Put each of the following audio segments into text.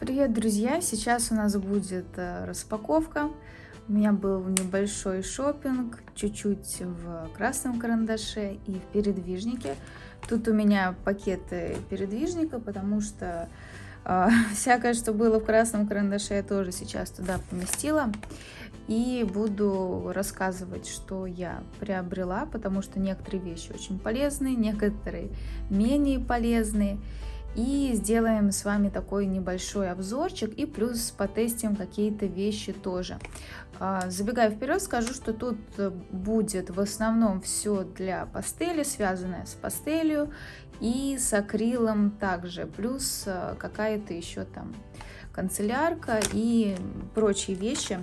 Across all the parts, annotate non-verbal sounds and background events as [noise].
Привет, друзья! Сейчас у нас будет э, распаковка. У меня был небольшой шопинг, чуть-чуть в красном карандаше и в передвижнике. Тут у меня пакеты передвижника, потому что э, [laughs] всякое, что было в красном карандаше, я тоже сейчас туда поместила. И буду рассказывать, что я приобрела, потому что некоторые вещи очень полезные, некоторые менее полезные и сделаем с вами такой небольшой обзорчик и плюс потестим какие-то вещи тоже. А, забегая вперед, скажу, что тут будет в основном все для пастели, связанное с пастелью и с акрилом также, плюс а, какая-то еще там канцелярка и прочие вещи.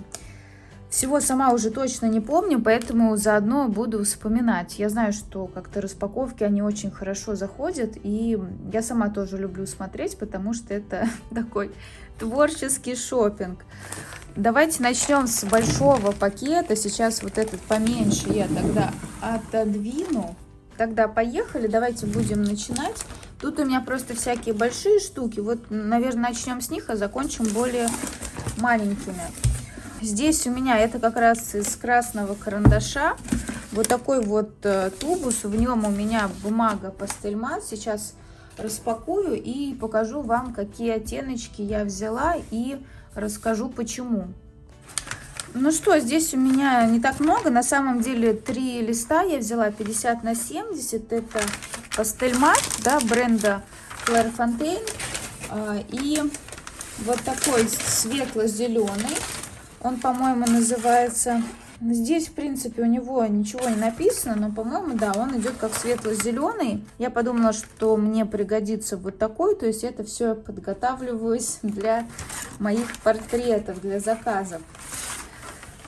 Всего сама уже точно не помню, поэтому заодно буду вспоминать. Я знаю, что как-то распаковки, они очень хорошо заходят, и я сама тоже люблю смотреть, потому что это [laughs] такой творческий шопинг. Давайте начнем с большого пакета. Сейчас вот этот поменьше я тогда отодвину. Тогда поехали, давайте будем начинать. Тут у меня просто всякие большие штуки. Вот, наверное, начнем с них, а закончим более маленькими. Здесь у меня это как раз из красного карандаша. Вот такой вот э, тубус. В нем у меня бумага пастельмат. Сейчас распакую и покажу вам, какие оттеночки я взяла и расскажу почему. Ну что, здесь у меня не так много. На самом деле три листа я взяла 50 на 70. Это пастельмат да, бренда Claire Fontaine. А, и вот такой светло-зеленый. Он, по-моему, называется... Здесь, в принципе, у него ничего не написано, но, по-моему, да, он идет как светло-зеленый. Я подумала, что мне пригодится вот такой, то есть это все подготавливаюсь для моих портретов, для заказов.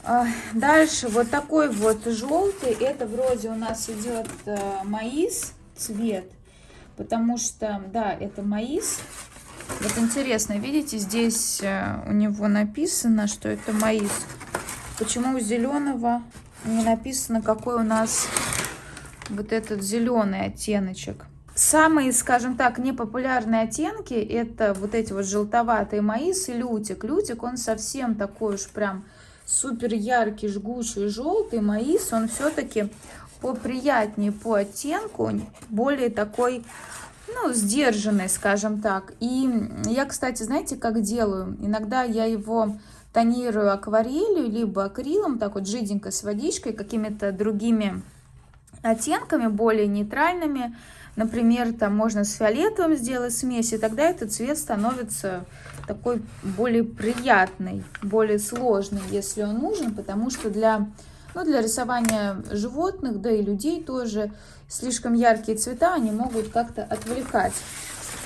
А, дальше вот такой вот желтый, это вроде у нас идет э, маис цвет, потому что, да, это маис, вот интересно, видите, здесь э, у него написано, что это маис. Почему у зеленого не написано, какой у нас вот этот зеленый оттеночек? Самые, скажем так, непопулярные оттенки это вот эти вот желтоватые маис и лютик. Лютик, он совсем такой уж прям супер яркий, жгучий, желтый. Маис, он все-таки поприятнее по оттенку, более такой ну, сдержанный, скажем так. И я, кстати, знаете, как делаю? Иногда я его тонирую акварелью, либо акрилом, так вот жиденько с водичкой, какими-то другими оттенками, более нейтральными. Например, там можно с фиолетовым сделать смесь, и тогда этот цвет становится такой более приятный, более сложный, если он нужен, потому что для но для рисования животных, да и людей тоже, слишком яркие цвета, они могут как-то отвлекать.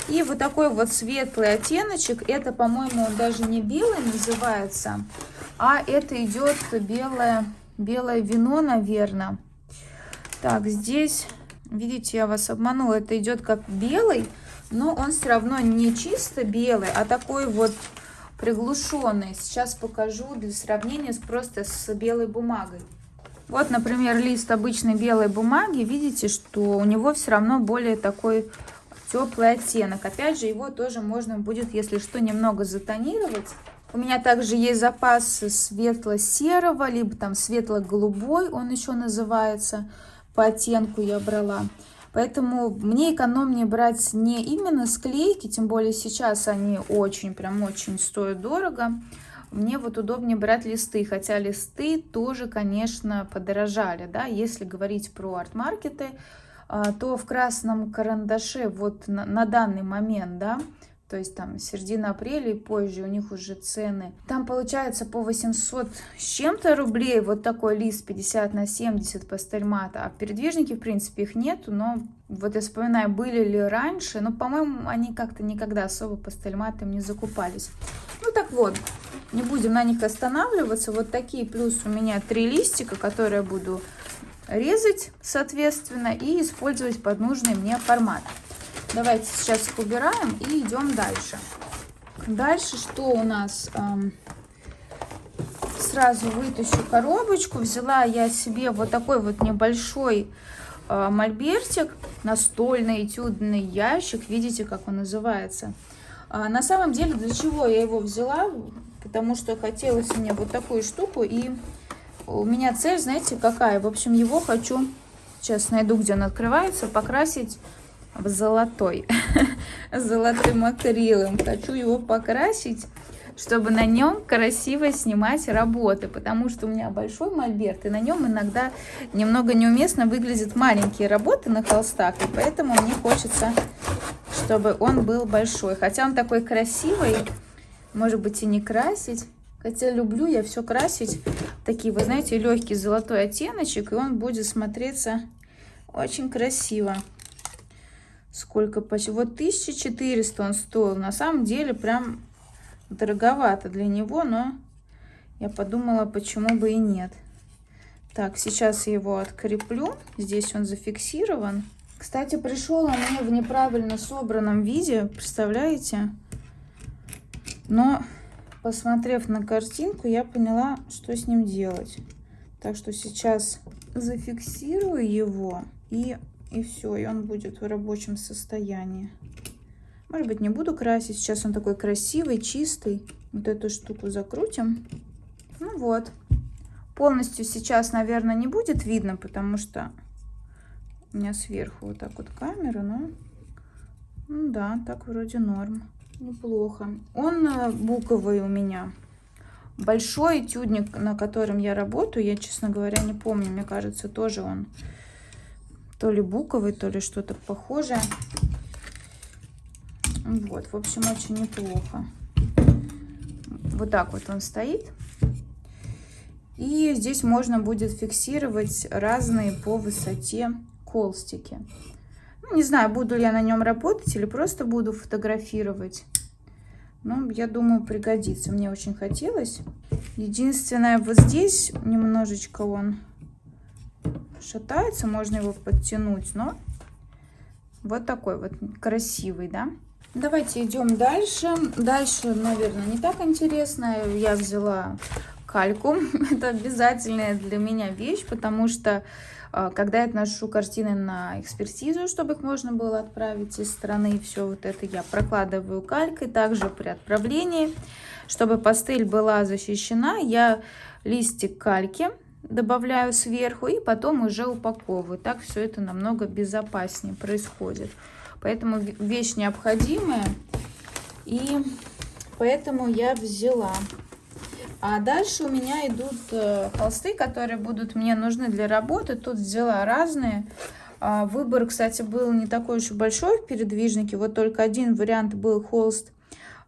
И вот такой вот светлый оттеночек, это, по-моему, даже не белый называется, а это идет белое, белое вино, наверное. Так, здесь, видите, я вас обманула, это идет как белый, но он все равно не чисто белый, а такой вот приглушенный. Сейчас покажу для сравнения с, просто с белой бумагой. Вот, например, лист обычной белой бумаги, видите, что у него все равно более такой теплый оттенок. Опять же, его тоже можно будет, если что, немного затонировать. У меня также есть запас светло-серого, либо там светло-голубой, он еще называется, по оттенку я брала. Поэтому мне экономнее брать не именно склейки, тем более сейчас они очень, прям очень стоят дорого, мне вот удобнее брать листы, хотя листы тоже, конечно, подорожали, да, если говорить про арт-маркеты, а, то в красном карандаше вот на, на данный момент, да, то есть там середина апреля и позже у них уже цены. Там получается по 800 с чем-то рублей вот такой лист 50 на 70 пастельмата. А в передвижнике, в принципе, их нету, но вот я вспоминаю, были ли раньше, но, по-моему, они как-то никогда особо пастельматом не закупались. Ну так вот, не будем на них останавливаться. Вот такие плюс у меня три листика, которые я буду резать, соответственно, и использовать под нужный мне формат. Давайте сейчас их убираем и идем дальше. Дальше что у нас? Сразу вытащу коробочку. Взяла я себе вот такой вот небольшой а, мольбертик, настольный этюдный ящик. Видите, как он называется? А, на самом деле, для чего я его взяла? Потому что хотелось мне вот такую штуку. И у меня цель, знаете, какая? В общем, его хочу, сейчас найду, где он открывается, покрасить в золотой. [laughs] Золотым акрилом. Хочу его покрасить чтобы на нем красиво снимать работы, потому что у меня большой мольберт, и на нем иногда немного неуместно выглядят маленькие работы на холстах, и поэтому мне хочется, чтобы он был большой. Хотя он такой красивый, может быть и не красить, хотя люблю я все красить, такие, вы знаете, легкий золотой оттеночек, и он будет смотреться очень красиво. Сколько почти? Вот 1400 он стоил. На самом деле прям дороговато для него, но я подумала, почему бы и нет. Так, сейчас я его откреплю. Здесь он зафиксирован. Кстати, пришел он мне в неправильно собранном виде, представляете? Но, посмотрев на картинку, я поняла, что с ним делать. Так что сейчас зафиксирую его и, и все, и он будет в рабочем состоянии. Может быть, не буду красить. Сейчас он такой красивый, чистый. Вот эту штуку закрутим. Ну вот. Полностью сейчас, наверное, не будет видно, потому что у меня сверху вот так вот камера, но... Ну да, так вроде норм. Неплохо. Он э, буковый у меня. Большой этюдник, на котором я работаю, я, честно говоря, не помню. Мне кажется, тоже он то ли буковый, то ли что-то похожее. Вот, в общем, очень неплохо. Вот так вот он стоит. И здесь можно будет фиксировать разные по высоте колстики. Ну, не знаю, буду ли я на нем работать или просто буду фотографировать. Но я думаю, пригодится. Мне очень хотелось. Единственное, вот здесь немножечко он шатается. Можно его подтянуть, но вот такой вот красивый, да? Давайте идем дальше. Дальше, наверное, не так интересно. Я взяла кальку. [laughs] Это обязательная для меня вещь, потому что а, когда я отношу картины на экспертизу, чтобы их можно было отправить из страны, все вот это я прокладываю калькой. Также при отправлении, чтобы пастель была защищена, я листик кальки добавляю сверху и потом уже упаковываю. Так все это намного безопаснее происходит. Поэтому вещь необходимая. И поэтому я взяла. А дальше у меня идут э, холсты, которые будут мне нужны для работы. Тут взяла разные. А, выбор, кстати, был не такой уж большой в передвижнике. Вот только один вариант был холст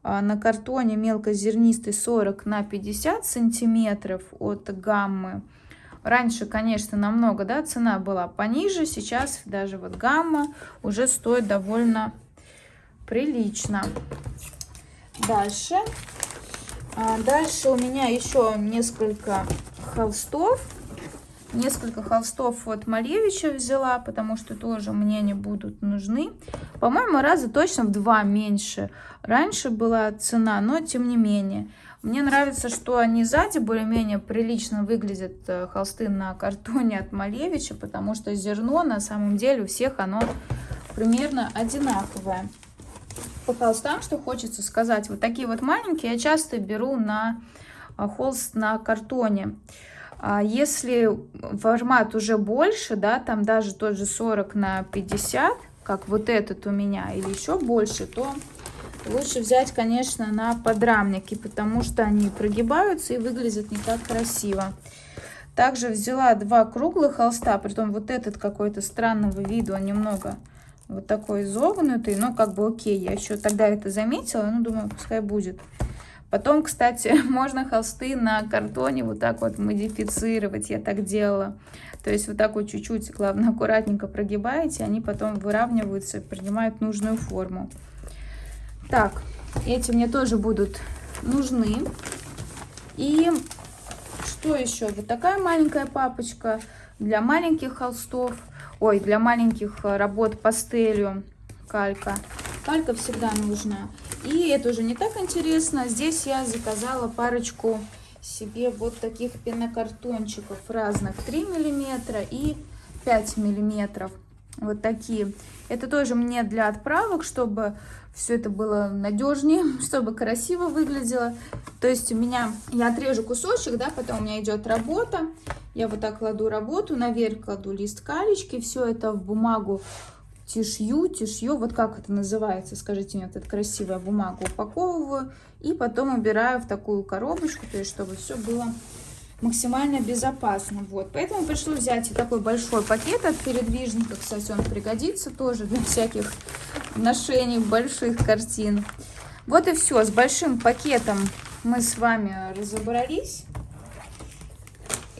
а, на картоне мелкозернистый 40 на 50 сантиметров от гаммы. Раньше, конечно, намного, да, цена была пониже, сейчас даже вот гамма уже стоит довольно прилично. Дальше. А дальше у меня еще несколько холстов. Несколько холстов от Малевича взяла, потому что тоже мне они будут нужны. По-моему, раза точно в два меньше. Раньше была цена, но тем не менее. Мне нравится, что они сзади более-менее прилично выглядят э, холсты на картоне от Малевича, потому что зерно на самом деле у всех оно примерно одинаковое. По холстам, что хочется сказать, вот такие вот маленькие я часто беру на э, холст на картоне. А если формат уже больше, да, там даже тот же 40 на 50, как вот этот у меня, или еще больше, то Лучше взять, конечно, на подрамники, потому что они прогибаются и выглядят не так красиво. Также взяла два круглых холста, притом вот этот какой-то странного вида, он немного вот такой изогнутый, но как бы окей, я еще тогда это заметила, ну думаю, пускай будет. Потом, кстати, [laughs] можно холсты на картоне вот так вот модифицировать, я так делала. То есть вот так вот чуть-чуть, главное, аккуратненько прогибаете, они потом выравниваются, принимают нужную форму. Так, эти мне тоже будут нужны. И что еще? Вот такая маленькая папочка для маленьких холстов. Ой, для маленьких э, работ пастелью калька. Калька всегда нужна. И это уже не так интересно. Здесь я заказала парочку себе вот таких пенокартончиков разных. 3 миллиметра и 5 миллиметров. Вот такие. Это тоже мне для отправок, чтобы все это было надежнее, [laughs] чтобы красиво выглядело. То есть у меня, я отрежу кусочек, да, потом у меня идет работа. Я вот так кладу работу, наверх кладу лист калечки, все это в бумагу тишью, тишью, вот как это называется, скажите мне, вот эту красивую бумагу упаковываю и потом убираю в такую коробочку, то есть чтобы все было максимально безопасно. Вот, поэтому пришлось взять такой большой пакет от передвижника, кстати, он пригодится тоже для всяких ношений больших картин. Вот и все, с большим пакетом мы с вами разобрались.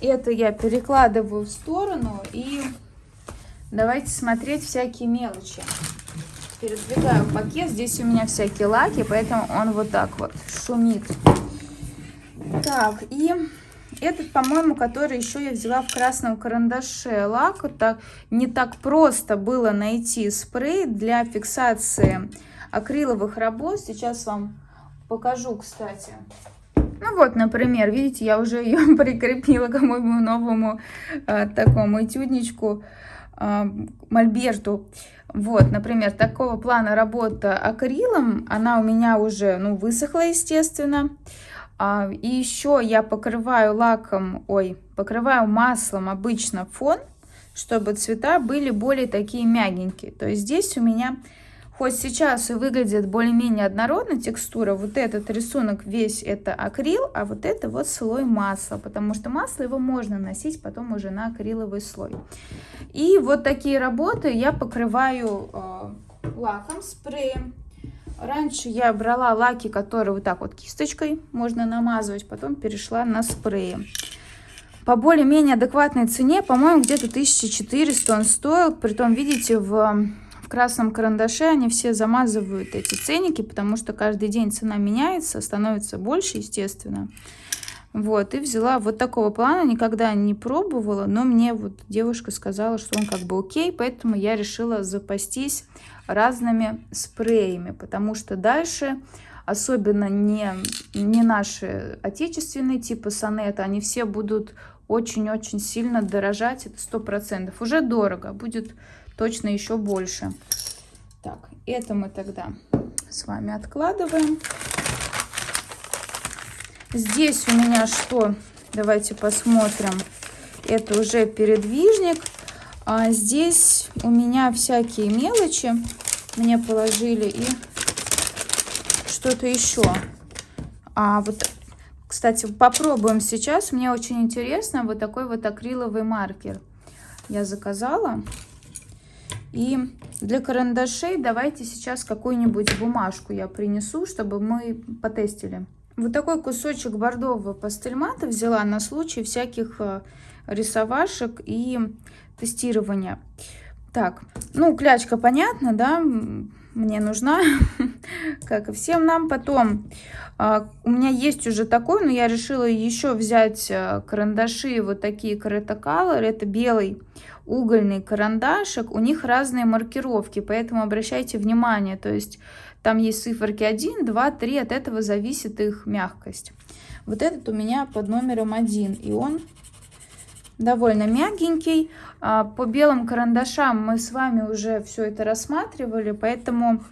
Это я перекладываю в сторону и давайте смотреть всякие мелочи. Передвигаю пакет, здесь у меня всякие лаки, поэтому он вот так вот шумит. Так, и этот, по-моему, который еще я взяла в красном карандаше лак. Так, не так просто было найти спрей для фиксации акриловых работ. Сейчас вам покажу, кстати. Ну вот, например, видите, я уже ее [laughs] прикрепила к моему новому э, такому этюдничку э, Мольберту. Вот, например, такого плана работа акрилом, она у меня уже, ну, высохла, естественно. И еще я покрываю лаком, ой, покрываю маслом обычно фон, чтобы цвета были более такие мягенькие. То есть здесь у меня, хоть сейчас и выглядит более-менее однородно текстура, вот этот рисунок весь это акрил, а вот это вот слой масла, потому что масло его можно носить потом уже на акриловый слой. И вот такие работы я покрываю э, лаком, спреем. Раньше я брала лаки, которые вот так вот кисточкой можно намазывать, потом перешла на спреи. По более-менее адекватной цене, по-моему, где-то 1400 он стоил. Притом, видите, в, в красном карандаше они все замазывают эти ценники, потому что каждый день цена меняется, становится больше, естественно. Вот, и взяла вот такого плана, никогда не пробовала, но мне вот девушка сказала, что он как бы окей, поэтому я решила запастись разными спреями, потому что дальше, особенно не, не наши отечественные типы сонета, они все будут очень-очень сильно дорожать, это сто процентов. Уже дорого, будет точно еще больше. Так, это мы тогда с вами откладываем. Здесь у меня что? Давайте посмотрим. Это уже передвижник. А здесь у меня всякие мелочи мне положили и что-то еще. А вот, кстати, попробуем сейчас. Мне очень интересно вот такой вот акриловый маркер. Я заказала. И для карандашей давайте сейчас какую-нибудь бумажку я принесу, чтобы мы потестили. Вот такой кусочек бордового пастельмата взяла на случай всяких э, рисовашек и тестирования. Так, ну, клячка понятно, да, мне нужна, [laughs] как и всем нам. Потом а, у меня есть уже такой, но я решила еще взять а, карандаши, вот такие Color. Это белый угольный карандашик. У них разные маркировки, поэтому обращайте внимание. То есть там есть циферки 1, 2, 3, от этого зависит их мягкость. Вот этот у меня под номером 1, и он довольно мягенький. А, по белым карандашам мы с вами уже все это рассматривали, поэтому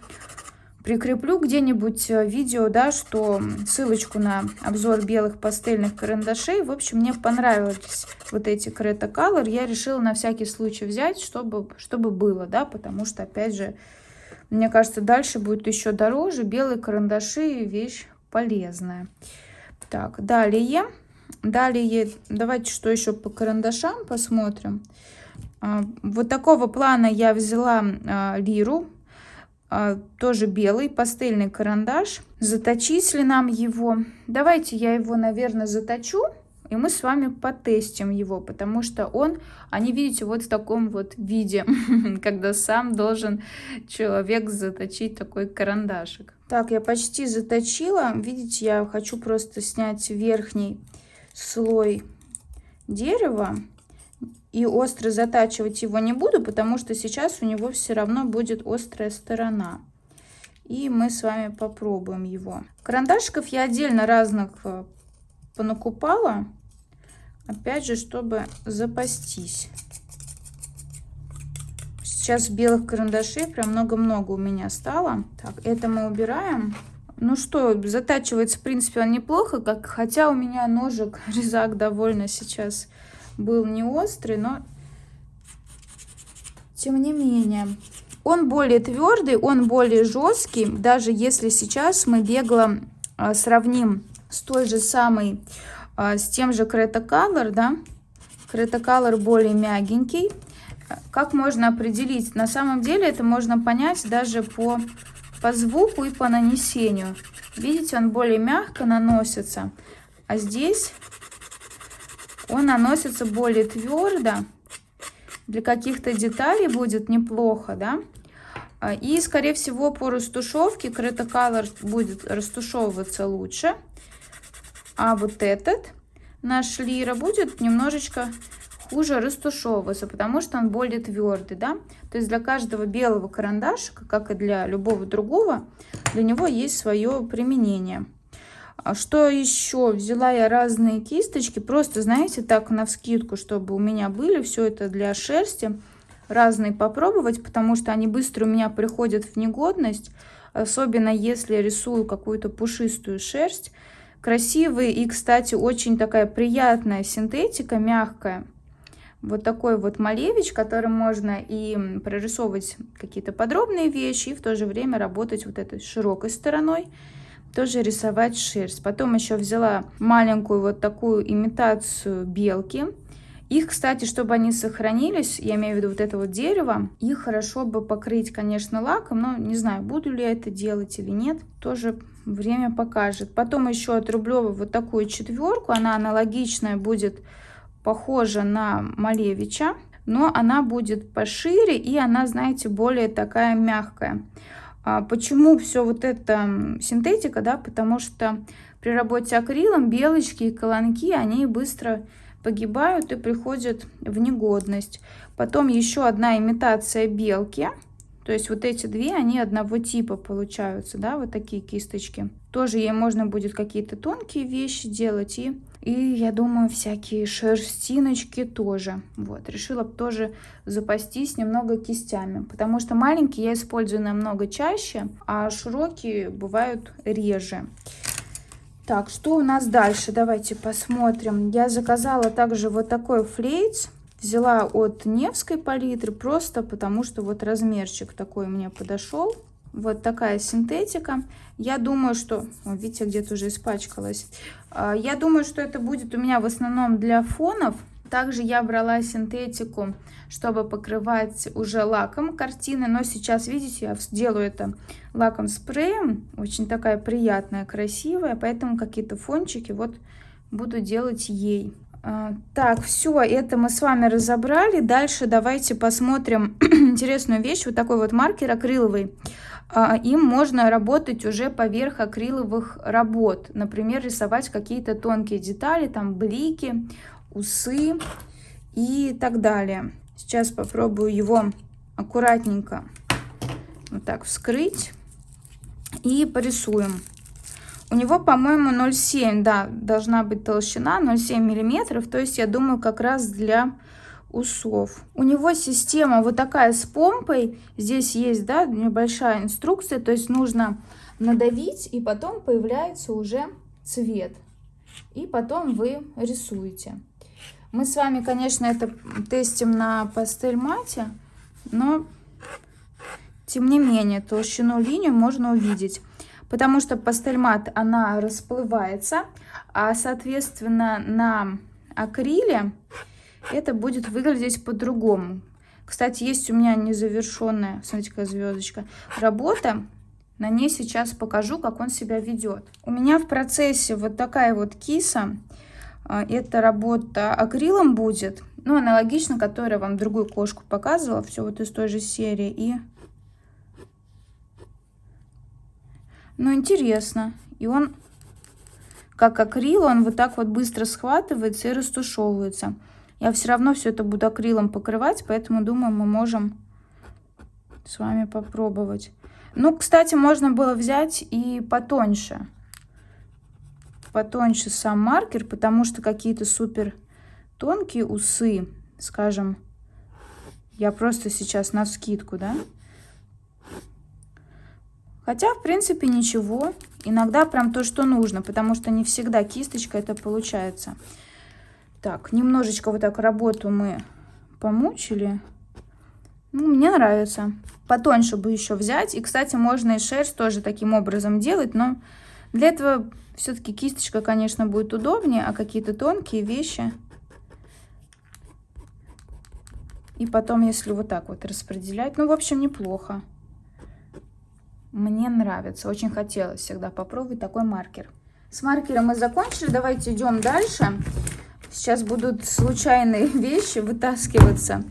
прикреплю где-нибудь э, видео, да, что ссылочку на обзор белых пастельных карандашей. В общем, мне понравились вот эти Creta Color. Я решила на всякий случай взять, чтобы, чтобы было, да, потому что, опять же, мне кажется, дальше будет еще дороже. Белые карандаши вещь полезная. Так, далее Далее, давайте что еще по карандашам посмотрим. А, вот такого плана я взяла а, лиру, а, тоже белый пастельный карандаш. Заточить ли нам его? Давайте я его, наверное, заточу. И мы с вами потестим его, потому что он, они, видите, вот в таком вот виде, [laughs] когда сам должен человек заточить такой карандашик. Так, я почти заточила. Видите, я хочу просто снять верхний слой дерева. И остро затачивать его не буду, потому что сейчас у него все равно будет острая сторона. И мы с вами попробуем его. Карандашиков я отдельно разных э, понакупала. Опять же, чтобы запастись. Сейчас белых карандашей прям много-много у меня стало. Так, это мы убираем. Ну что, затачивается, в принципе, он неплохо, как, хотя у меня ножик [laughs] резак довольно сейчас был не острый, но тем не менее. Он более твердый, он более жесткий, даже если сейчас мы бегло а, сравним с той же самой, с тем же Creta Color, да, Creta Color более мягенький. Как можно определить? На самом деле это можно понять даже по, по звуку и по нанесению. Видите, он более мягко наносится, а здесь он наносится более твердо. Для каких-то деталей будет неплохо, да? А, и, скорее всего, по растушевке Creta Color будет растушевываться лучше. А вот этот наш лира будет немножечко хуже растушевываться, потому что он более твердый, да. То есть для каждого белого карандашика, как и для любого другого, для него есть свое применение. А что еще? Взяла я разные кисточки, просто, знаете, так на вскидку, чтобы у меня были. Все это для шерсти. Разные попробовать, потому что они быстро у меня приходят в негодность. Особенно если рисую какую-то пушистую шерсть. Красивые и, кстати, очень такая приятная синтетика, мягкая. Вот такой вот малевич, которым можно и прорисовывать какие-то подробные вещи, и в то же время работать вот этой широкой стороной тоже рисовать шерсть. Потом еще взяла маленькую вот такую имитацию белки. Их, кстати, чтобы они сохранились, я имею в виду вот это вот дерево, их хорошо бы покрыть, конечно, лаком, но не знаю, буду ли я это делать или нет, тоже время покажет. Потом еще отрублю вот такую четверку, она аналогичная будет, похожа на Малевича, но она будет пошире и она, знаете, более такая мягкая. А почему все вот это синтетика, да, потому что при работе акрилом белочки и колонки, они быстро погибают и приходят в негодность. Потом еще одна имитация белки, то есть вот эти две, они одного типа получаются, да, вот такие кисточки. Тоже ей можно будет какие-то тонкие вещи делать и и, я думаю, всякие шерстиночки тоже. Вот, решила тоже запастись немного кистями, потому что маленькие я использую намного чаще, а широкие бывают реже. Так, что у нас дальше? Давайте посмотрим. Я заказала также вот такой флейц. Взяла от Невской палитры, просто потому что вот размерчик такой мне подошел. Вот такая синтетика. Я думаю, что... О, видите, где-то уже испачкалась. А, я думаю, что это будет у меня в основном для фонов. Также я брала синтетику, чтобы покрывать уже лаком картины. Но сейчас, видите, я сделаю это лаком спреем. Очень такая приятная, красивая. Поэтому какие-то фончики вот буду делать ей. А, так, все, это мы с вами разобрали. Дальше давайте посмотрим [clears throat] интересную вещь. Вот такой вот маркер акриловый. А, им можно работать уже поверх акриловых работ. Например, рисовать какие-то тонкие детали, там блики, усы и так далее. Сейчас попробую его аккуратненько вот так вскрыть и порисуем. У него, по-моему, 0,7, да, должна быть толщина, 0,7 миллиметров. То есть, я думаю, как раз для усов. У него система вот такая с помпой. Здесь есть, да, небольшая инструкция. То есть нужно надавить, и потом появляется уже цвет. И потом вы рисуете. Мы с вами, конечно, это тестим на пастель мате, но тем не менее толщину линию можно увидеть. Потому что пастель мат, она расплывается, а соответственно на акриле это будет выглядеть по-другому. Кстати, есть у меня незавершенная, смотрите, какая звездочка, работа. На ней сейчас покажу, как он себя ведет. У меня в процессе вот такая вот киса. А, эта работа акрилом будет. Ну, аналогично, которая вам другую кошку показывала. Все вот из той же серии. И... Ну, интересно. И он, как акрил, он вот так вот быстро схватывается и растушевывается. Я все равно все это буду акрилом покрывать, поэтому думаю, мы можем с вами попробовать. Ну, кстати, можно было взять и потоньше. Потоньше сам маркер, потому что какие-то супер тонкие усы, скажем, Я просто сейчас на скидку, да? Хотя, в принципе, ничего. Иногда прям то, что нужно, потому что не всегда кисточка это получается. Так, немножечко вот так работу мы помучили. Ну, мне нравится. Потоньше бы еще взять. И, кстати, можно и шерсть тоже таким образом делать, но для этого все-таки кисточка, конечно, будет удобнее, а какие-то тонкие вещи... И потом, если вот так вот распределять, ну, в общем, неплохо. Мне нравится, очень хотелось всегда попробовать такой маркер. С маркером мы закончили, давайте идем дальше. Сейчас будут случайные [laughs] вещи вытаскиваться.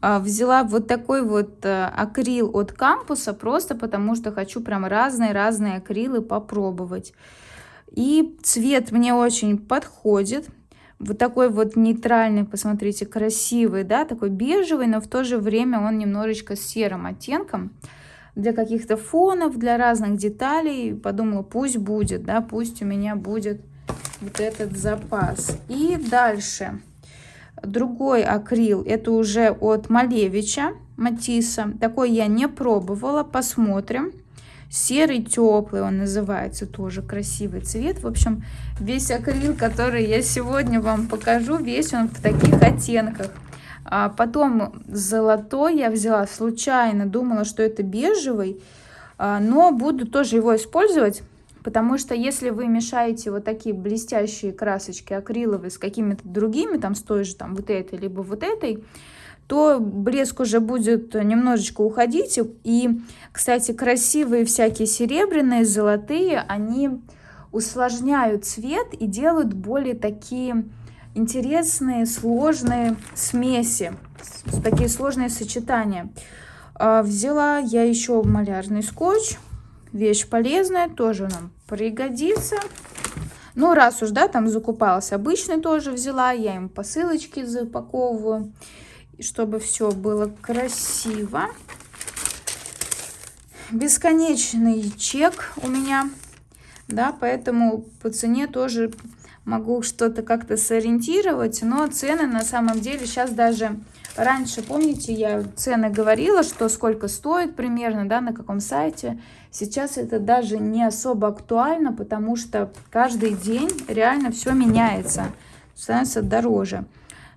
А, взяла вот такой вот э, акрил от кампуса, просто потому что хочу прям разные-разные акрилы попробовать. И цвет мне очень подходит. Вот такой вот нейтральный, посмотрите, красивый, да, такой бежевый, но в то же время он немножечко серым оттенком для каких-то фонов, для разных деталей. Подумала, пусть будет, да, пусть у меня будет вот этот запас. И дальше. Другой акрил, это уже от Малевича, Матисса. Такой я не пробовала, посмотрим. Серый теплый он называется, тоже красивый цвет. В общем, весь акрил, который я сегодня вам покажу, весь он в таких оттенках. А потом золотой я взяла случайно, думала, что это бежевый, а, но буду тоже его использовать, потому что если вы мешаете вот такие блестящие красочки акриловые с какими-то другими, там с той же там вот этой, либо вот этой, то блеск уже будет немножечко уходить. И, кстати, красивые всякие серебряные, золотые, они усложняют цвет и делают более такие интересные, сложные смеси, такие сложные сочетания. А, взяла я еще малярный скотч, вещь полезная, тоже нам пригодится. Ну, раз уж, да, там закупалась, обычный тоже взяла, я им посылочки запаковываю, чтобы все было красиво. Бесконечный чек у меня, да, поэтому по цене тоже могу что-то как-то сориентировать, но цены на самом деле сейчас даже... Раньше, помните, я цены говорила, что сколько стоит примерно, да, на каком сайте. Сейчас это даже не особо актуально, потому что каждый день реально все меняется, становится дороже.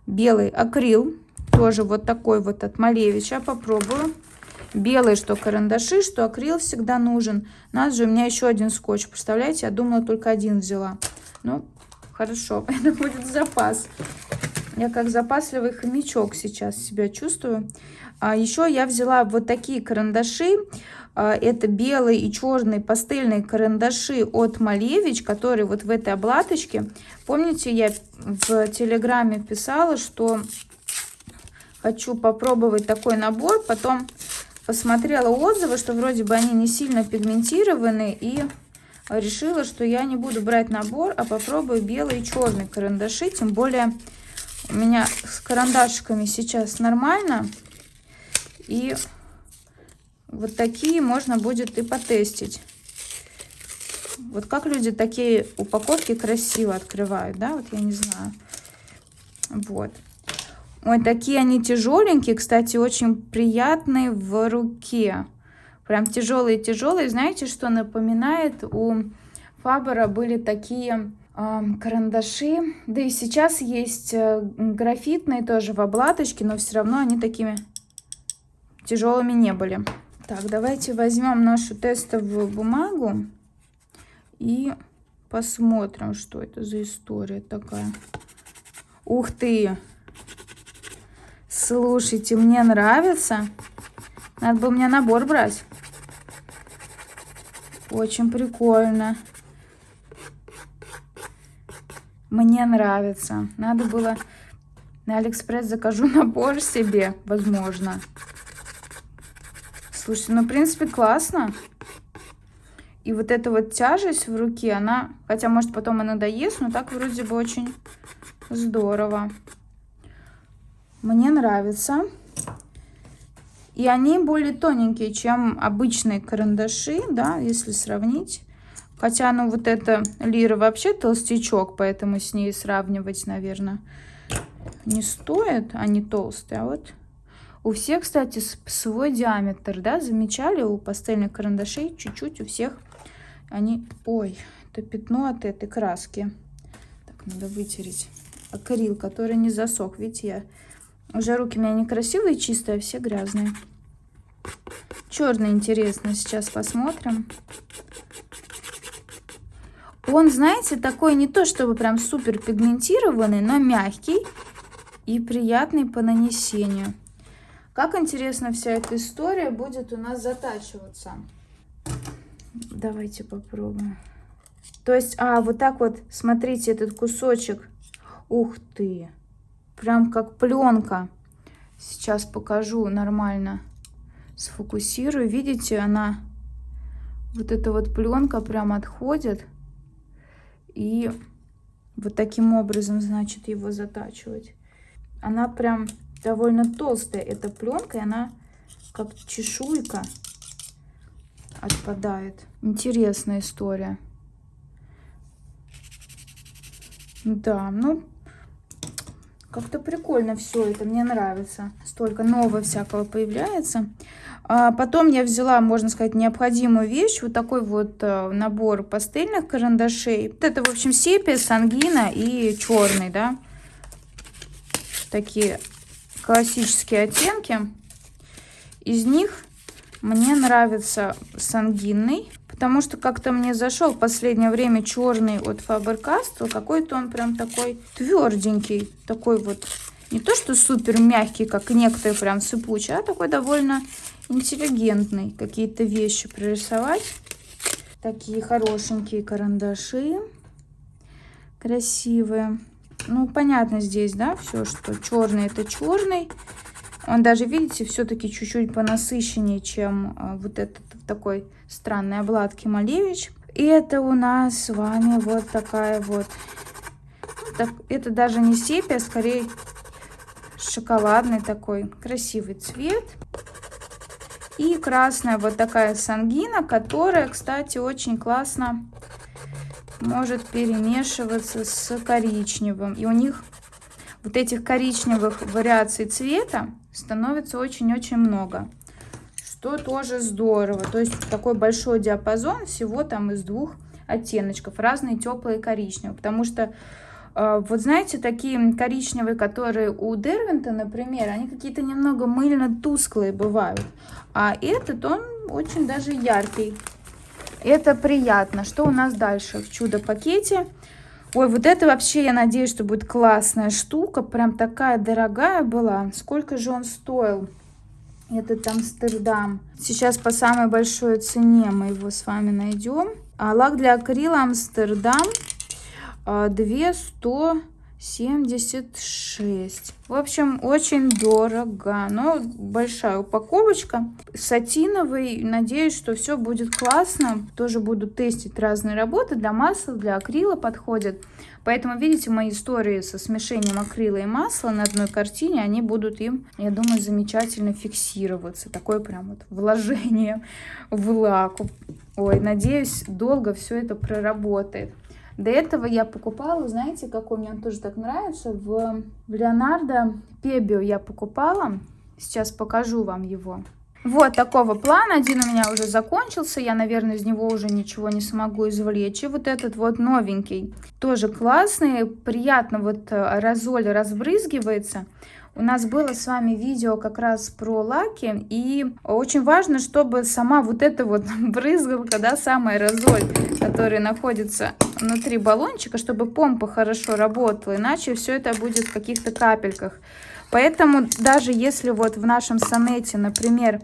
Белый акрил, тоже вот такой вот от Малевича, попробую. Белый, что карандаши, что акрил всегда нужен. Нас же у меня еще один скотч, представляете, я думала только один взяла. Ну, Хорошо, [laughs] это будет запас. Я как запасливый хомячок сейчас себя чувствую. А еще я взяла вот такие карандаши. А, это белые и черные пастельные карандаши от Малевич, которые вот в этой обладочке. Помните, я в Телеграме писала, что хочу попробовать такой набор. Потом посмотрела отзывы, что вроде бы они не сильно пигментированы и решила, что я не буду брать набор, а попробую белые и черные карандаши. Тем более у меня с карандашиками сейчас нормально. И вот такие можно будет и потестить. Вот как люди такие упаковки красиво открывают, да? Вот я не знаю. Вот. Ой, такие они тяжеленькие, кстати, очень приятные в руке. Прям тяжелые-тяжелые. Знаете, что напоминает? У Фабера были такие э, карандаши. Да и сейчас есть э, графитные тоже в обладочке, но все равно они такими тяжелыми не были. Так, давайте возьмем нашу тестовую бумагу и посмотрим, что это за история такая. Ух ты! Слушайте, мне нравится. Надо бы меня набор брать. Очень прикольно. Мне нравится. Надо было на Алиэкспресс закажу [laughs] набор себе, возможно. Слушайте, ну, в принципе, классно. И вот эта вот тяжесть в руке, она... Хотя, может, потом и надоест, но так вроде бы очень здорово. Мне нравится. И они более тоненькие, чем обычные карандаши, да, если сравнить. Хотя, ну, вот эта лира вообще толстячок, поэтому с ней сравнивать, наверное, не стоит. Они толстые, а вот У всех, кстати, свой диаметр, да, замечали? У пастельных карандашей чуть-чуть у всех они... Ой, это пятно от этой краски. Так, надо вытереть. Акрил, который не засох. Видите, я... Уже руки у меня некрасивые, чистые, а все грязные. Черный интересно, сейчас посмотрим. Он, знаете, такой не то чтобы прям супер пигментированный, но мягкий и приятный по нанесению. Как интересно вся эта история будет у нас затачиваться. Давайте попробуем. То есть, а, вот так вот, смотрите, этот кусочек. Ух ты! Прям как пленка. Сейчас покажу нормально. Сфокусирую. Видите, она, вот эта вот пленка прям отходит. И вот таким образом, значит, его затачивать. Она прям довольно толстая, эта пленка, и она как чешуйка отпадает. Интересная история. Да, ну, как-то прикольно все это, мне нравится. Столько нового всякого появляется. А потом я взяла, можно сказать, необходимую вещь. Вот такой вот э, набор пастельных карандашей. Вот это, в общем, сепия, сангина и черный, да. Такие классические оттенки. Из них мне нравится сангинный, потому что как-то мне зашел в последнее время черный от Faber-Castell. Какой-то он прям такой тверденький, такой вот не то что супер мягкий, как некоторые прям сыпучий, а такой довольно интеллигентный. Какие-то вещи прорисовать. Такие хорошенькие карандаши. Красивые. Ну, понятно здесь, да, все, что черный это черный. Он даже, видите, все-таки чуть-чуть понасыщеннее, чем а, вот этот такой странной обладки Малевич. И это у нас с вами вот такая вот... Так, это даже не сепия, а скорее шоколадный такой красивый цвет. И красная вот такая сангина, которая, кстати, очень классно может перемешиваться с коричневым. И у них вот этих коричневых вариаций цвета становится очень-очень много. Что тоже здорово. То есть такой большой диапазон всего там из двух оттеночков. Разные теплые коричневые. Потому что а, вот знаете, такие коричневые, которые у Дервинта, например, они какие-то немного мыльно-тусклые бывают. А этот, он очень даже яркий. Это приятно. Что у нас дальше в чудо-пакете? Ой, вот это вообще, я надеюсь, что будет классная штука. Прям такая дорогая была. Сколько же он стоил? Этот Амстердам. Сейчас по самой большой цене мы его с вами найдем. А лак для акрила Амстердам 276. В общем, очень дорого, но большая упаковочка. Сатиновый. Надеюсь, что все будет классно. Тоже буду тестить разные работы. Для масла, для акрила подходят. Поэтому, видите, мои истории со смешением акрила и масла на одной картине, они будут им, я думаю, замечательно фиксироваться. Такое прям вот вложение в лак. Ой, надеюсь, долго все это проработает. До этого я покупала, знаете, какой мне он тоже так нравится, в, в Леонардо Пебио я покупала. Сейчас покажу вам его. Вот такого плана. Один у меня уже закончился. Я, наверное, из него уже ничего не смогу извлечь. И вот этот вот новенький. Тоже классный. Приятно вот э, разоль разбрызгивается. У нас было с вами видео как раз про лаки, и очень важно, чтобы сама вот эта вот [laughs] брызгалка, да, самая разоль, которая находится внутри баллончика, чтобы помпа хорошо работала, иначе все это будет в каких-то капельках. Поэтому даже если вот в нашем сонете, например,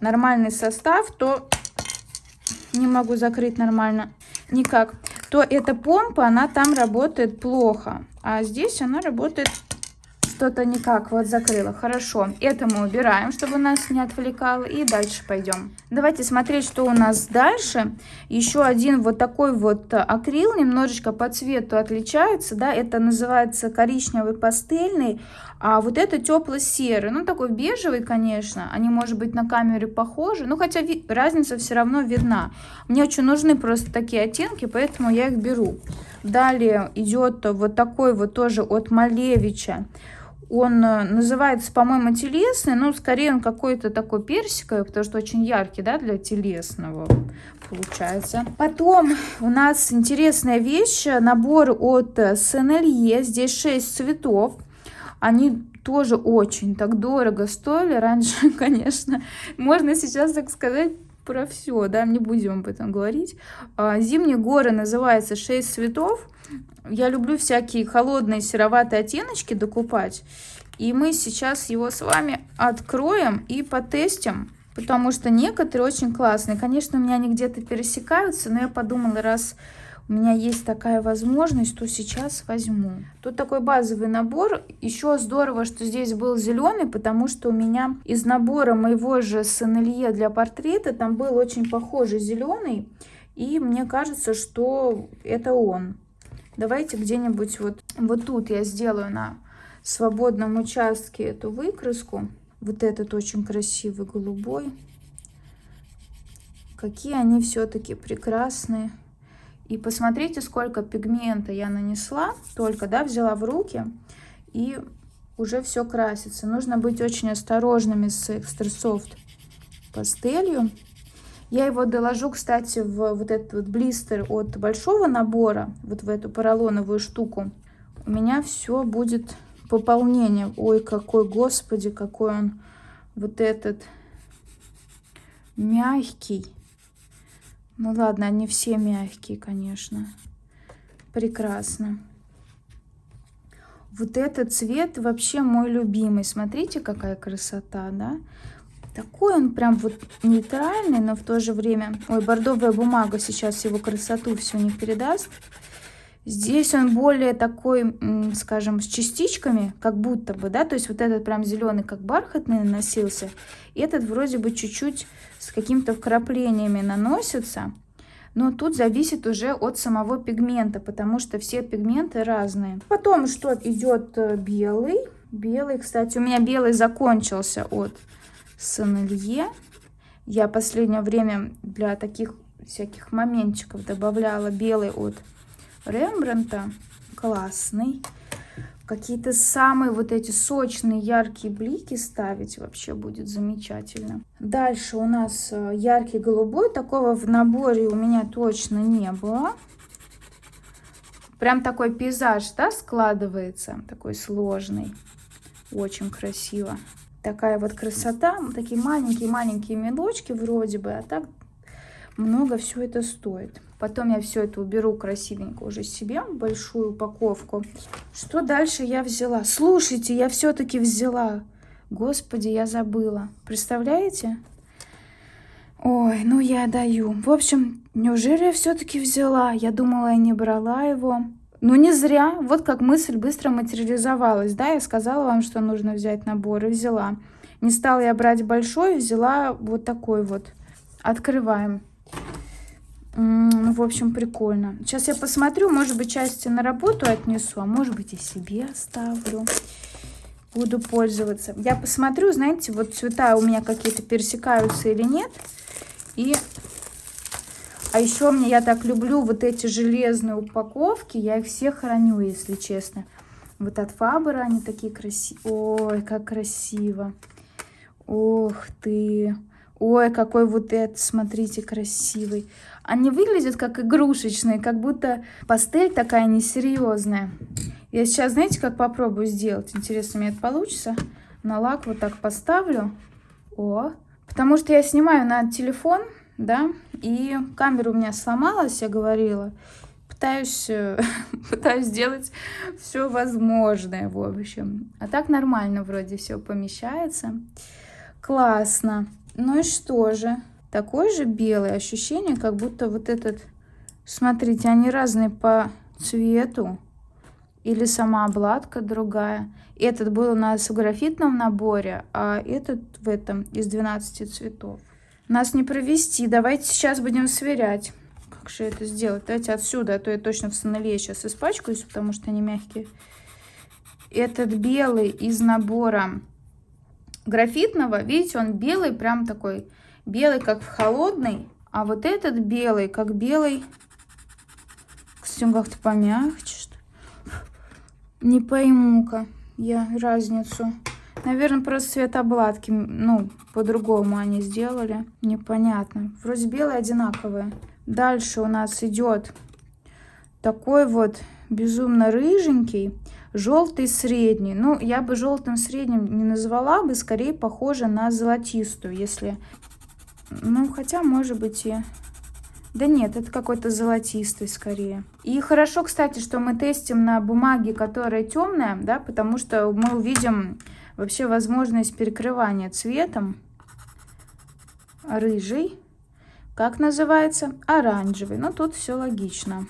нормальный состав, то не могу закрыть нормально никак, то эта помпа, она там работает плохо, а здесь она работает что-то никак вот закрыла. Хорошо, это мы убираем, чтобы нас не отвлекало. И дальше пойдем. Давайте смотреть, что у нас дальше. Еще один вот такой вот акрил, немножечко по цвету отличается. да, Это называется коричневый пастельный. А вот это тепло-серый. Ну, такой бежевый, конечно. Они, может быть, на камере похожи. Ну, хотя разница все равно видна. Мне очень нужны просто такие оттенки, поэтому я их беру. Далее идет вот такой вот тоже от Малевича Он э, называется, по-моему, телесный, но скорее он какой-то такой персиковый, потому что очень яркий, да, для телесного получается. Потом у нас интересная вещь, набор от Сенелье. Здесь 6 цветов. Они тоже очень так дорого стоили. Раньше, [laughs] конечно, можно сейчас так сказать, про все, да, не будем об этом говорить. А, Зимние горы называется «Шесть цветов». Я люблю всякие холодные сероватые оттеночки докупать. И мы сейчас его с вами откроем и потестим, потому что некоторые очень классные. Конечно, у меня они где-то пересекаются, но я подумала, раз у меня есть такая возможность, то сейчас возьму. Тут такой базовый набор. Еще здорово, что здесь был зеленый, потому что у меня из набора моего же Сенелье для портрета там был очень похожий зеленый. И мне кажется, что это он. Давайте где-нибудь вот, вот тут я сделаю на свободном участке эту выкраску. Вот этот очень красивый голубой. Какие они все-таки прекрасные. И посмотрите, сколько пигмента я нанесла, только, да, взяла в руки, и уже все красится. Нужно быть очень осторожными с Soft пастелью. Я его доложу, кстати, в вот этот вот блистер от большого набора, вот в эту поролоновую штуку. У меня все будет пополнение. Ой, какой, господи, какой он вот этот мягкий. Ну ладно, они все мягкие, конечно. Прекрасно. Вот этот цвет вообще мой любимый. Смотрите, какая красота, да? Такой он прям вот нейтральный, но в то же время... Ой, бордовая бумага сейчас его красоту все не передаст. Здесь он более такой, скажем, с частичками, как будто бы, да, то есть вот этот прям зеленый, как бархатный наносился, этот вроде бы чуть-чуть с какими-то вкраплениями наносится, но тут зависит уже от самого пигмента, потому что все пигменты разные. Потом что идет э, белый, белый, кстати, у меня белый закончился от Сенелье. Я последнее время для таких всяких моментчиков добавляла белый от Рембранта. Классный. Какие-то самые вот эти сочные, яркие блики ставить вообще будет замечательно. Дальше у нас э, яркий голубой. Такого в наборе у меня точно не было. Прям такой пейзаж, да, складывается. Такой сложный. Очень красиво. Такая вот красота. Такие маленькие-маленькие медочки вроде бы. А так много все это стоит. Потом я все это уберу красивенько уже себе, большую упаковку. Что дальше я взяла? Слушайте, я все-таки взяла. Господи, я забыла. Представляете? Ой, ну я даю. В общем, неужели я все-таки взяла? Я думала, я не брала его. Ну не зря. Вот как мысль быстро материализовалась. Да, я сказала вам, что нужно взять набор и взяла. Не стала я брать большой, взяла вот такой вот. Открываем. Ну, в общем, прикольно. Сейчас я посмотрю, может быть, части на работу отнесу, а может быть, и себе оставлю. Буду пользоваться. Я посмотрю, знаете, вот цвета у меня какие-то пересекаются или нет. И... А еще мне, я так люблю вот эти железные упаковки. Я их все храню, если честно. Вот от Фабера они такие красивые. Ой, как красиво. Ух ты. Ой, какой вот этот, смотрите, красивый. Они выглядят как игрушечные, как будто пастель такая несерьезная. Я сейчас, знаете, как попробую сделать? Интересно, меня это получится? На лак вот так поставлю. О, потому что я снимаю на телефон, да, и камера у меня сломалась, я говорила. Пытаюсь, [laughs] пытаюсь сделать все возможное, в общем. А так нормально вроде все помещается. Классно. Ну и что же? такой же белый. Ощущение, как будто вот этот... Смотрите, они разные по цвету. Или сама обладка другая. Этот был у нас в графитном наборе, а этот в этом из 12 цветов. Нас не провести. Давайте сейчас будем сверять. Как же это сделать? Давайте отсюда, а то я точно в сонеле сейчас испачкаюсь, потому что они мягкие. Этот белый из набора графитного, видите, он белый, прям такой Белый как в холодный, а вот этот белый как белый. Кстати, он как-то помягче, что Не пойму-ка. я разницу. Наверное, просто цвет обладки, ну, по-другому они сделали. Непонятно. Вроде белые одинаковые. Дальше у нас идет такой вот безумно рыженький, желтый средний. Ну, я бы желтым средним не назвала бы, скорее похоже на золотистую, если... Ну, хотя, может быть, и... Да нет, это какой-то золотистый скорее. И хорошо, кстати, что мы тестим на бумаге, которая темная, да, потому что мы увидим вообще возможность перекрывания цветом. Рыжий. Как называется? Оранжевый. Ну, тут все логично.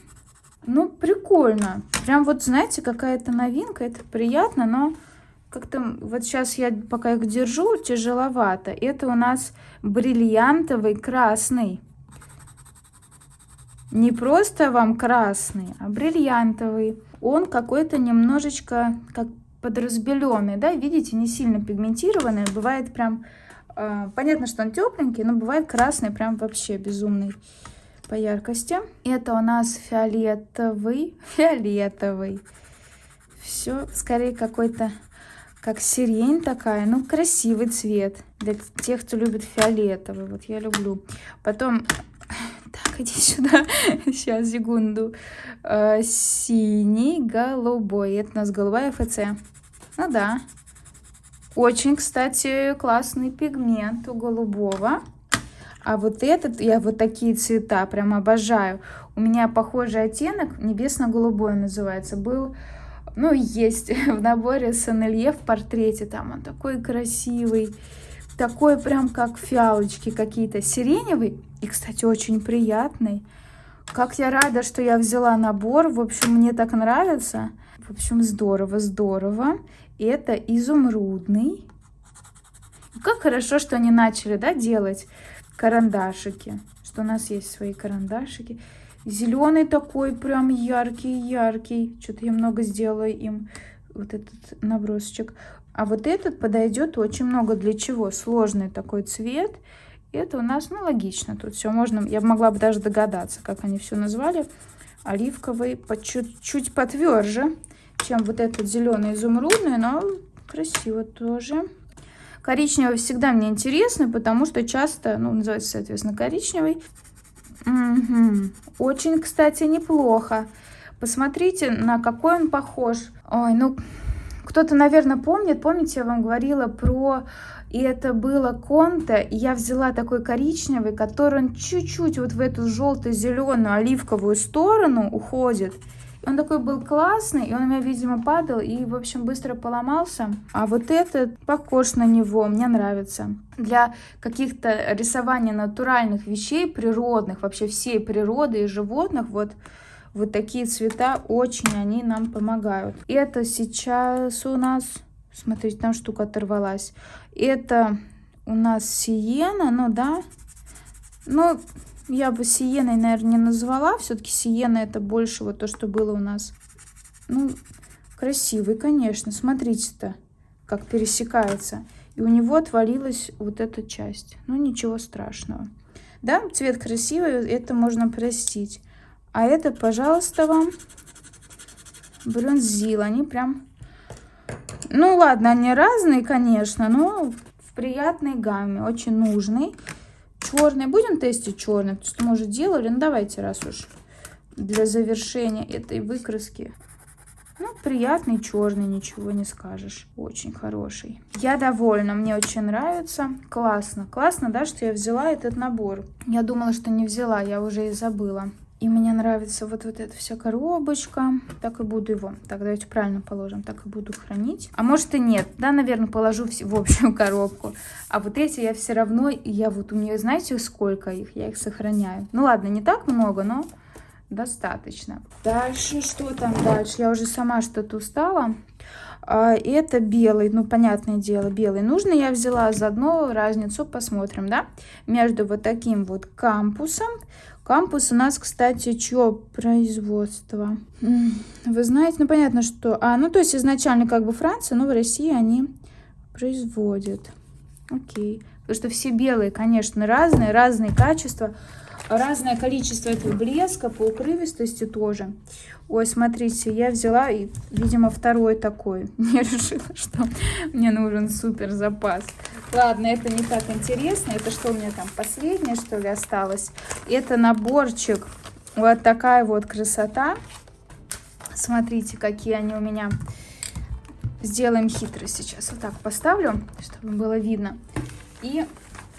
Ну, прикольно. Прям вот, знаете, какая-то новинка. Это приятно, но как-то вот сейчас я пока их держу, тяжеловато. Это у нас бриллиантовый красный. Не просто вам красный, а бриллиантовый. Он какой-то немножечко как подразбеленный, да, видите, не сильно пигментированный. Бывает прям, э, понятно, что он тепленький, но бывает красный, прям вообще безумный по яркости. Это у нас фиолетовый, [laughs] фиолетовый. Все, скорее какой-то, как сирень такая, ну, красивый цвет. Для тех, кто любит фиолетовый, вот я люблю. Потом, так, [laughs] иди сюда, сейчас, секунду. Э, синий, голубой, это у нас голубая ФЦ. Ну да. Очень, кстати, классный пигмент у голубого. А вот этот, я вот такие цвета прям обожаю. У меня похожий оттенок, небесно-голубой называется, был, ну, есть [laughs] в наборе Санелье в портрете. Там он такой красивый, такой прям как фиалочки какие-то, сиреневый и, кстати, очень приятный. Как я рада, что я взяла набор. В общем, мне так нравится. В общем, здорово, здорово. Это изумрудный. Как хорошо, что они начали, да, делать карандашики. Что у нас есть свои карандашики. Зеленый такой прям яркий-яркий. Что-то я много сделала им. Вот этот набросочек. А вот этот подойдет очень много для чего. Сложный такой цвет. Это у нас, ну, логично. Тут все можно. Я могла бы даже догадаться, как они все назвали. Оливковый, чуть-чуть потверже, чем вот этот зеленый изумрудный, но красиво тоже. Коричневый всегда мне интересно, потому что часто, ну, называется, соответственно, коричневый. Угу. Очень, кстати, неплохо. Посмотрите, на какой он похож. Ой, ну, кто-то, наверное, помнит. Помните, я вам говорила про... И это было конте. И я взяла такой коричневый, который он чуть-чуть вот в эту желто-зеленую оливковую сторону уходит. Он такой был классный, и он у меня, видимо, падал и, в общем, быстро поломался. А вот этот похож на него, мне нравится. Для каких-то рисования натуральных вещей, природных, вообще всей природы и животных, вот, вот такие цвета очень они нам помогают. Это сейчас у нас, смотрите, там штука оторвалась. Это у нас сиена, ну да, ну я бы сиеной, наверное, не назвала. Все-таки сиена это больше вот то, что было у нас. Ну, красивый, конечно. Смотрите-то, как пересекается. И у него отвалилась вот эта часть. Ну, ничего страшного. Да, цвет красивый, это можно простить. А это, пожалуйста, вам бронзил. Они прям... Ну, ладно, они разные, конечно, но в приятной гамме. Очень нужный. Черный. Будем тестить черный, потому что мы уже делали. Ну, давайте, раз уж для завершения этой выкраски. Ну, приятный черный, ничего не скажешь. Очень хороший. Я довольна, мне очень нравится. Классно. Классно, да, что я взяла этот набор. Я думала, что не взяла, я уже и забыла. И мне нравится вот, вот эта вся коробочка. Так и буду его. Так, давайте правильно положим. Так и буду хранить. А может и нет. Да, наверное, положу в, общую [laughs] коробку. А вот эти я все равно... Я вот у нее, знаете, сколько их? Я их сохраняю. Ну ладно, не так много, но достаточно. Дальше, что там дальше? Я уже сама что-то устала. А, это белый, ну, понятное дело, белый. Нужно я взяла заодно разницу, посмотрим, да, между вот таким вот кампусом Кампус у нас, кстати, чье производство? Вы знаете, ну понятно, что... А, ну то есть изначально как бы Франция, но в России они производят. Окей. Потому что все белые, конечно, разные, разные качества. разное количество этого блеска по укрывистости тоже. Ой, смотрите, я взяла, и, видимо, второй такой. [laughs] Я решила, что мне нужен супер запас. Ладно, это не так интересно. Это что у меня там, последнее, что ли, осталось? Это наборчик. Вот такая вот красота. Смотрите, какие они у меня. Сделаем хитро сейчас. Вот так поставлю, чтобы было видно. И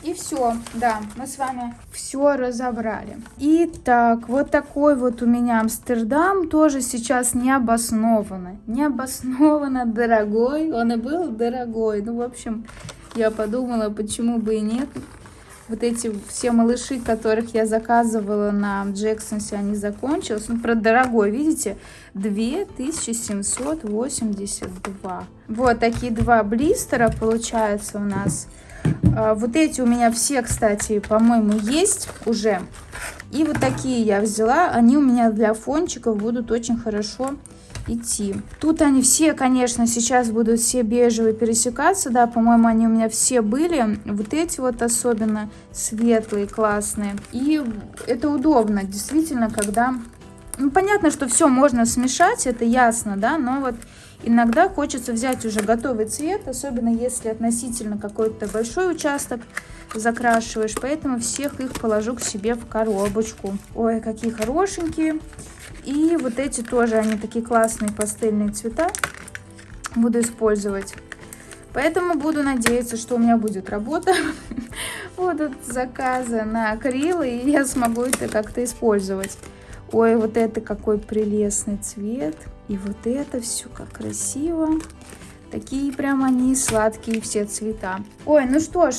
и все, да, мы с вами все разобрали. Итак, вот такой вот у меня Амстердам, тоже сейчас необоснованно. Необоснованно дорогой, он и был дорогой. Ну, в общем, я подумала, почему бы и нет. Вот эти все малыши, которых я заказывала на Джексонсе, они закончились. Ну, про дорогой, видите, 2782. Вот такие два блистера получается у нас. А, вот эти у меня все, кстати, по-моему, есть уже. И вот такие я взяла. Они у меня для фончиков будут очень хорошо идти. Тут они все, конечно, сейчас будут все бежевые пересекаться. Да, по-моему, они у меня все были. Вот эти вот особенно светлые, классные. И это удобно, действительно, когда... Ну, понятно, что все можно смешать, это ясно, да, но вот Иногда хочется взять уже готовый цвет, особенно если относительно какой-то большой участок закрашиваешь, поэтому всех их положу к себе в коробочку. Ой, какие хорошенькие. И вот эти тоже, они такие классные пастельные цвета буду использовать. Поэтому буду надеяться, что у меня будет работа, [laughs] будут заказы на акрилы, и я смогу это как-то использовать. Ой, вот это какой прелестный цвет. И вот это все как красиво. Такие прям они сладкие все цвета. Ой, ну что ж,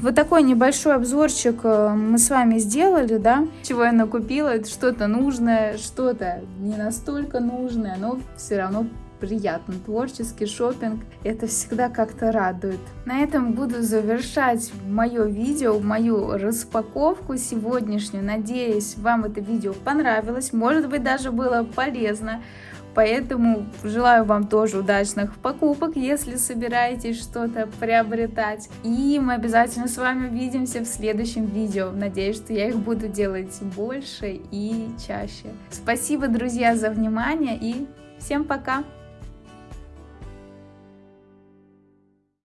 вот такой небольшой обзорчик э, мы с вами сделали, да? Чего я накупила, это что-то нужное, что-то не настолько нужное, но все равно приятно. Творческий шопинг, это всегда как-то радует. На этом буду завершать мое видео, мою распаковку сегодняшнюю. Надеюсь, вам это видео понравилось, может быть даже было полезно. Поэтому желаю вам тоже удачных покупок, если собираетесь что-то приобретать. И мы обязательно с вами увидимся в следующем видео. Надеюсь, что я их буду делать больше и чаще. Спасибо, друзья, за внимание и всем пока!